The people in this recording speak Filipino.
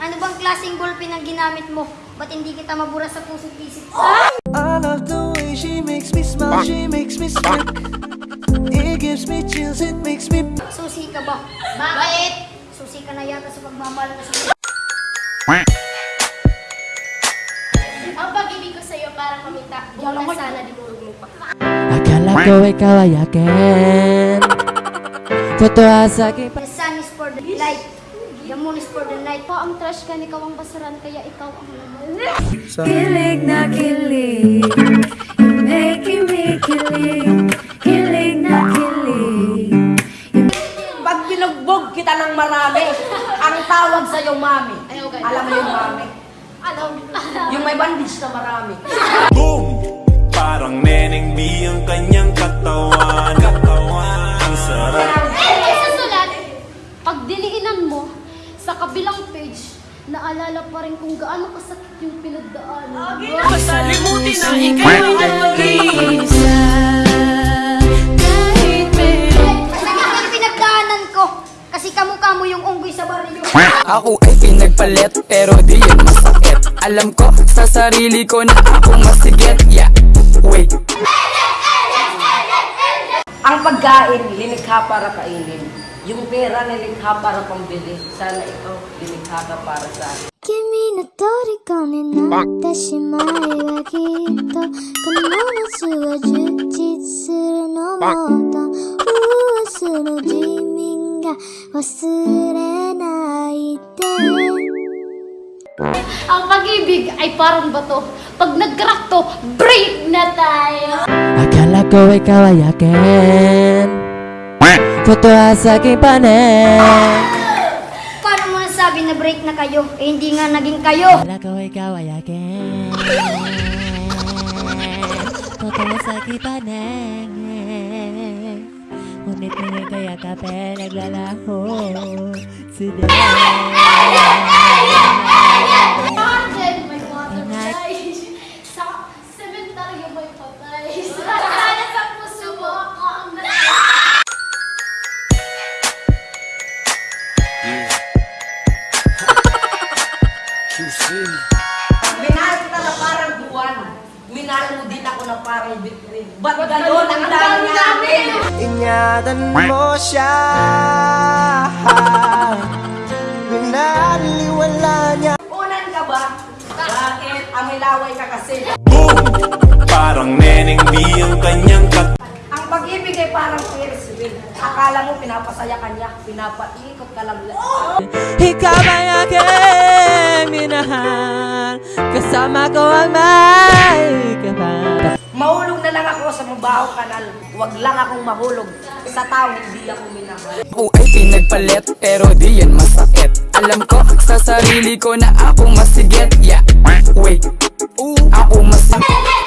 Ano bang klaseng ballpen ang ginamit mo? Ba't hindi kita mabura sa puso't isip? I love the way she makes me smile, she makes me smirk. It gives me chills, it makes me. Susi ka ba? Bakit? Susi ka na yata sa pagmamahal mo sa Ang pag-ibig ko sa'yo para kumita. Kung na sana dinurog mo pa. Akala ko ikaw ay akin Totoo sa akin The sun is for the light. The moon is for the night. Ikaw ang trash ka, ikaw ang basuran, kaya ikaw ang laman. Kilig na kilig, you're making me kilig. Kilig na kilig. Pag binugbog kita ng marami, ang tawag sa iyo, mami. Ayaw. Alam mo yung mami? Alam. Yung may bandage na marami. Boom! Parang Neneng B ang kanyang Katawan naalala pa rin kung gaano kasakit yung pinagdaanan. Masalimutin na ikaw ang mag-isa. Kahit meron Masakit ang pinagdaanan ko. Kasi kamukha mo yung unggoy sa baryo. Ako ay pinagpalit pero di yan masakit Alam ko sa sarili ko na ako masigit Yeah, wait Ang pagkain, linikha para kainin. Yung pera, nilikha para pambili. Sana ikaw, lilikha ka para sa akin. 君の虜になってしまえばきっとこの夏は充実するのもっと明日の自民が忘れないで Ang pag-ibig ay parang bato. Pag nag-crack to, break na tayo! Akala ko ikaw ay akin Totoo sa aking panin Paano mo nasabi na break na kayo? Eh hindi nga naging kayo. Akala ko ikaw ay akin. Totoo sa aking panin Ngunit ngayon kaya kape naglalaho Today Minahal kita na parang buwan. Minahal mo din ako na parang bitrin. Ba't gano'n ang dami namin? Ingatan mo siya. Pinaliwala niya. Unan ka ba? Bakit? Amilaway ka kasi. Boom! Parang Neneng B ang kanyang katawan Ang pag-ibig ay parang Ferris wheel. Akala mo pinapasaya ka niya, pinapaikot ka lang. Ikaw ay ay minahal Kasama ko ang may kapal. Mahulog na lang ako sa mabahong kanal Huwag lang akong mahulog. Sa tao hindi ako minahal. Ako ay pinagpalit pero di yan masakit. Alam ko sa sarili ko na ako masigit. Yeah, wait, Ooh. ako masakit.